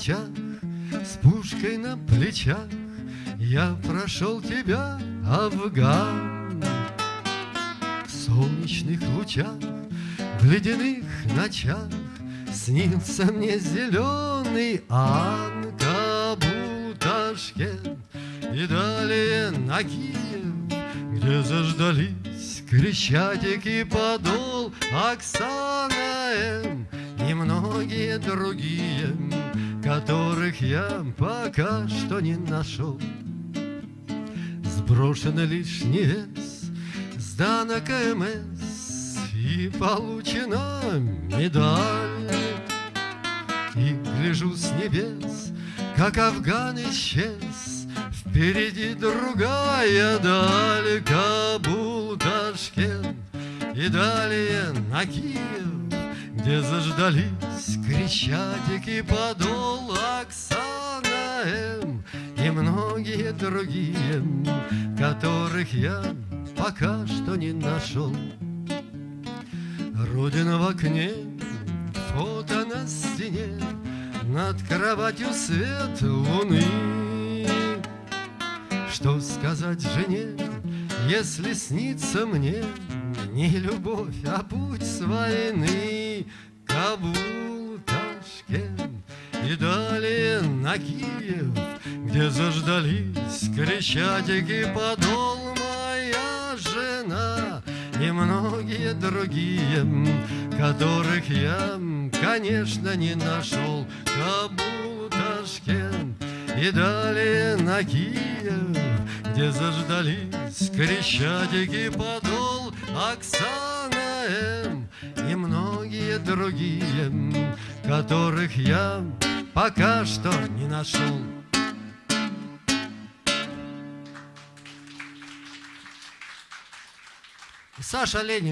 ночах С пушкой на плечах Я прошел тебя, Афган. В солнечных лучах В ледяных ночах Снился мне зеленый Ан, Кабул, Ташкент И далее на Киев, где заждались Крещатик и Подол, Оксана М. И многие другие, которых я пока что не нашел. Сброшен лишний вес, сдана КМС И получена медаль. И гляжу с небес, как Афган исчез, Впереди другая даль, Кабул, Ташкент И далее на Киев, где заждались Крещатик и Подол, Оксана М. И многие другие, которых я пока что не нашел. Родина в окне, фото на стене, Над кроватью свет луны. Что сказать жене, если снится мне Не любовь, а путь с войны? Кабул, Ташкент и далее на Киев, Где заждались Крещатик и Подол, Моя жена и многие другие, Которых я, конечно, не нашел. Кабул, Ташкент и далее на Киев, Где заждались Крещатик и Подол, Оксана М. И многие другие, которых я пока что не нашел. Саша Леник.